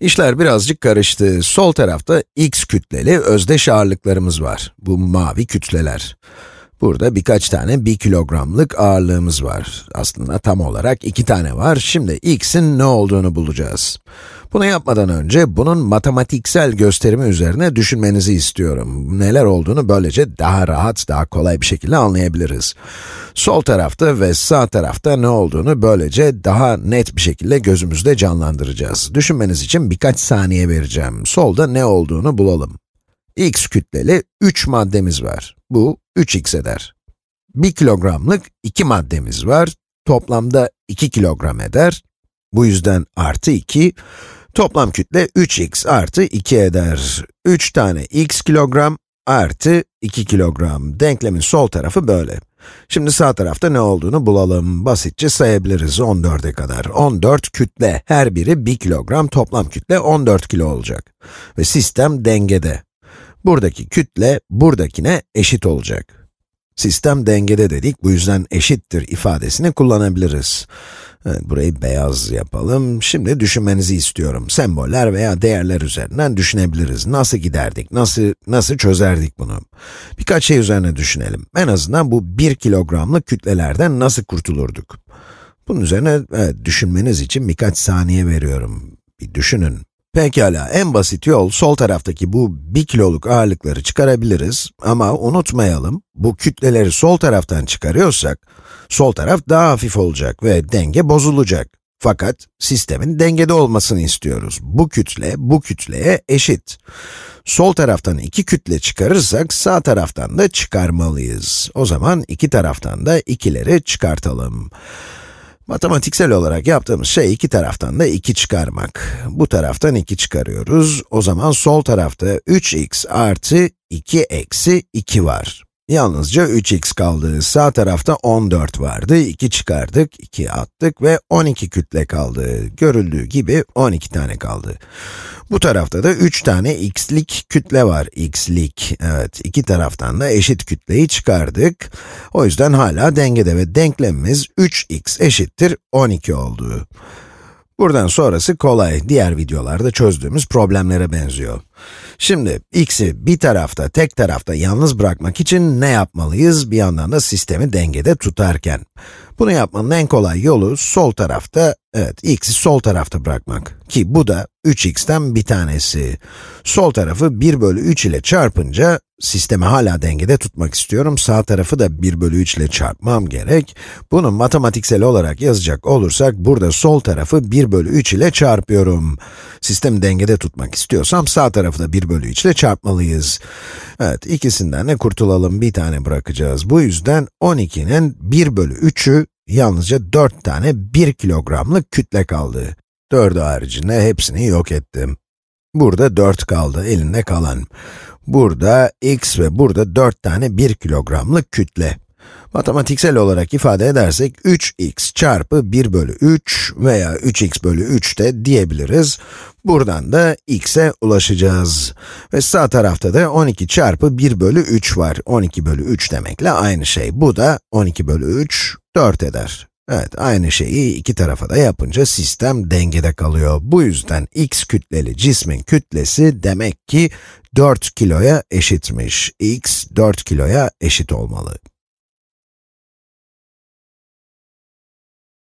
İşler birazcık karıştı. Sol tarafta x kütleli özdeş ağırlıklarımız var. Bu mavi kütleler. Burada birkaç tane 1 kilogramlık ağırlığımız var. Aslında tam olarak iki tane var. Şimdi x'in ne olduğunu bulacağız. Bunu yapmadan önce bunun matematiksel gösterimi üzerine düşünmenizi istiyorum. Neler olduğunu böylece daha rahat, daha kolay bir şekilde anlayabiliriz. Sol tarafta ve sağ tarafta ne olduğunu böylece daha net bir şekilde gözümüzde canlandıracağız. Düşünmeniz için birkaç saniye vereceğim. Solda ne olduğunu bulalım. x kütleli 3 maddemiz var. Bu 3x eder. 1 kilogramlık 2 maddemiz var. Toplamda 2 kilogram eder. Bu yüzden artı 2. Toplam kütle 3x artı 2 eder. 3 tane x kilogram artı 2 kilogram. Denklemin sol tarafı böyle. Şimdi sağ tarafta ne olduğunu bulalım. Basitçe sayabiliriz 14'e kadar. 14 kütle, her biri 1 kilogram, toplam kütle 14 kilo olacak. Ve sistem dengede. Buradaki kütle, buradakine eşit olacak. Sistem dengede dedik, bu yüzden eşittir ifadesini kullanabiliriz. Evet, burayı beyaz yapalım. Şimdi düşünmenizi istiyorum. Semboller veya değerler üzerinden düşünebiliriz. Nasıl giderdik, nasıl, nasıl çözerdik bunu? Birkaç şey üzerine düşünelim. En azından bu 1 kilogramlık kütlelerden nasıl kurtulurduk? Bunun üzerine evet, düşünmeniz için birkaç saniye veriyorum. Bir düşünün. Pekala, en basit yol sol taraftaki bu 1 kiloluk ağırlıkları çıkarabiliriz ama unutmayalım, bu kütleleri sol taraftan çıkarıyorsak, sol taraf daha hafif olacak ve denge bozulacak. Fakat sistemin dengede olmasını istiyoruz. Bu kütle, bu kütleye eşit. Sol taraftan iki kütle çıkarırsak, sağ taraftan da çıkarmalıyız. O zaman iki taraftan da ikileri çıkartalım. Matematiksel olarak yaptığımız şey iki taraftan da 2 çıkarmak. Bu taraftan 2 çıkarıyoruz. O zaman sol tarafta 3x artı 2 eksi 2 var. Yalnızca 3x kaldı. Sağ tarafta 14 vardı. 2 çıkardık, 2 attık ve 12 kütle kaldı. Görüldüğü gibi 12 tane kaldı. Bu tarafta da 3 tane x'lik kütle var. x'lik, evet. iki taraftan da eşit kütleyi çıkardık. O yüzden hala dengede ve denklemimiz 3x eşittir 12 oldu. Buradan sonrası kolay, diğer videolarda çözdüğümüz problemlere benziyor. Şimdi x'i bir tarafta, tek tarafta yalnız bırakmak için ne yapmalıyız? Bir yandan da sistemi dengede tutarken. Bunu yapmanın en kolay yolu sol tarafta, evet x'i sol tarafta bırakmak. Ki bu da 3x'ten bir tanesi. Sol tarafı 1 bölü 3 ile çarpınca, sistemi hala dengede tutmak istiyorum. Sağ tarafı da 1 bölü 3 ile çarpmam gerek. Bunu matematiksel olarak yazacak olursak, burada sol tarafı 1 bölü 3 ile çarpıyorum. Sistemi dengede tutmak istiyorsam, sağ tarafı da 1 bölü 3 ile çarpmalıyız. Evet, ikisinden de kurtulalım, bir tane bırakacağız. Bu yüzden 12'nin 1 bölü 3'ü yalnızca 4 tane 1 kilogramlık kütle kaldı. 4'ü haricinde hepsini yok ettim. Burada 4 kaldı, elinde kalan. Burada x ve burada 4 tane 1 kilogramlık kütle. Matematiksel olarak ifade edersek 3x çarpı 1 bölü 3 veya 3x bölü 3 de diyebiliriz. Buradan da x'e ulaşacağız. Ve sağ tarafta da 12 çarpı 1 bölü 3 var. 12 bölü 3 demekle aynı şey. Bu da 12 bölü 3, 4 eder. Evet, aynı şeyi iki tarafa da yapınca sistem dengede kalıyor. Bu yüzden x kütleli cismin kütlesi demek ki 4 kiloya eşitmiş. x 4 kiloya eşit olmalı.